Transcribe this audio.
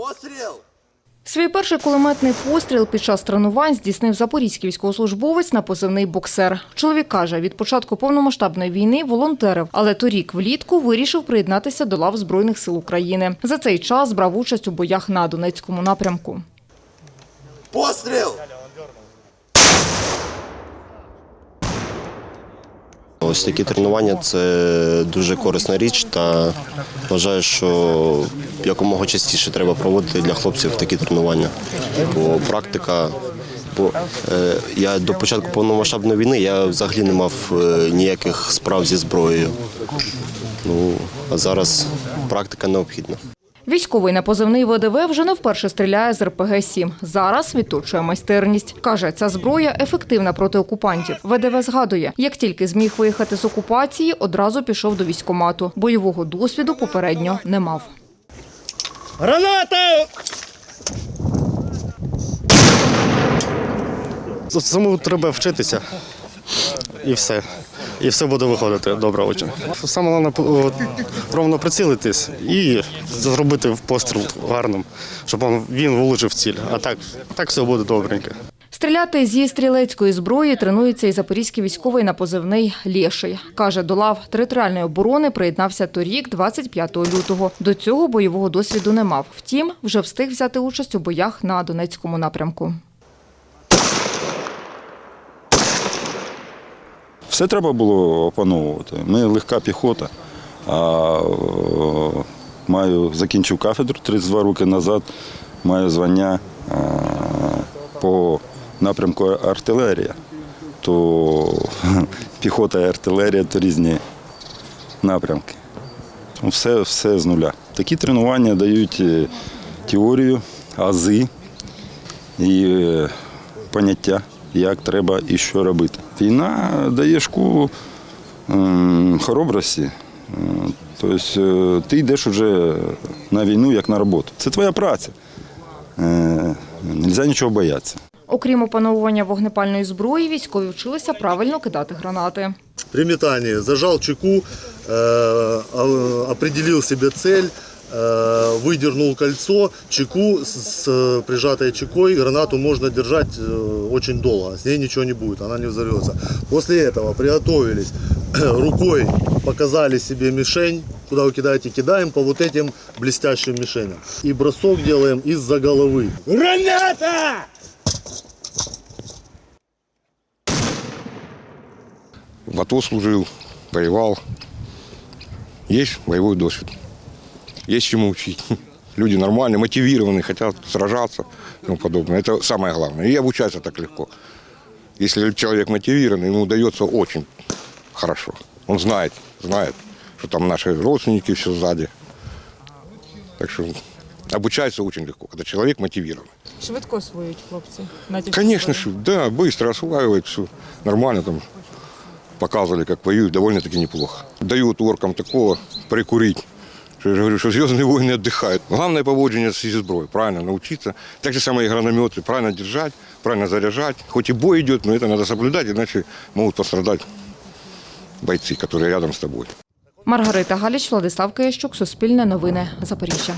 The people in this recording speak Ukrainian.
Постріл! Свій перший кулеметний постріл під час тренувань здійснив запорізький військовослужбовець на позивний боксер. Чоловік каже, від початку повномасштабної війни волонтерив, але торік влітку вирішив приєднатися до лав Збройних сил України. За цей час брав участь у боях на Донецькому напрямку. Постріл! Ось такі тренування це дуже корисна річ, та вважаю, що якомога частіше треба проводити для хлопців такі тренування. Бо практика, бо е, я до початку повномасштабної війни я взагалі не мав е, ніяких справ зі зброєю. Ну а зараз практика необхідна. Військовий на позивний ВДВ вже не вперше стріляє з РПГ-7. Зараз відточує майстерність. Каже, ця зброя ефективна проти окупантів. ВДВ згадує, як тільки зміг виїхати з окупації, одразу пішов до військкомату. Бойового досвіду попередньо не мав. Граната! Самому треба вчитися. І все. І все буде виходити добре очень. Саме головне ровно прицілитись і зробити постріл гарним, щоб він влучив ціль. А так, так все буде добренько. Стріляти зі стрілецької зброї тренується і запорізький військовий на позивний Лєший. Каже, до лав територіальної оборони приєднався торік, 25 лютого. До цього бойового досвіду не мав. Втім, вже встиг взяти участь у боях на Донецькому напрямку. Все треба було опановувати. Ми легка піхота. А маю закінчив кафедру 32 роки назад. Маю звання по напрямку артилерія. То піхота і артилерія то різні напрямки. Ну, Все, все з нуля. Такі тренування дають е, теорію, ази і е, поняття, як треба і що робити. Війна дає школу ем, хоробрості. Е, Тобто е, ти йдеш уже на війну як на роботу. Це твоя праця. Е, Нельзя нічого боятися. Окрім опановування вогнепальної зброї, військові вчилися правильно кидати гранати. При метании зажал чеку, а- определил себе цель, э, выдернул кольцо, чеку с, с прижатой чекой, гранату можно держать э, очень долго, с ней ничего не будет, она не взорвется. После этого приготовились, рукой показали себе мишень, куда вы кидаете, кидаем по вот этим блестящим мишеням. И бросок делаем из-за головы. Граната! В АТО служил, воевал. Есть боевой досвид. Есть чему учить. Люди нормальные, мотивированные, хотят сражаться и тому подобное. Это самое главное. И обучаться так легко. Если человек мотивированный, ему удается очень хорошо. Он знает, знает, что там наши родственники все сзади. Так что обучается очень легко, когда человек мотивирован. Швидко освоюють хлопці. Конечно, да, быстро осваивают все. Нормально там показывали, как воюют, довольно-таки неплохо. Дают оркам такого прикурить. Что я же говорю, что звездные войны отдыхают. Главное поводжение с зброї, правильно научиться. Так же самое и гранометы, правильно держать, правильно заряжать. Хоть и бой идет, но это надо соблюдать, иначе могут пострадать бойцы, которые рядом с тобой. Маргарита Галіч, Владислав Киящук, Суспільне новини, Запоріжжя.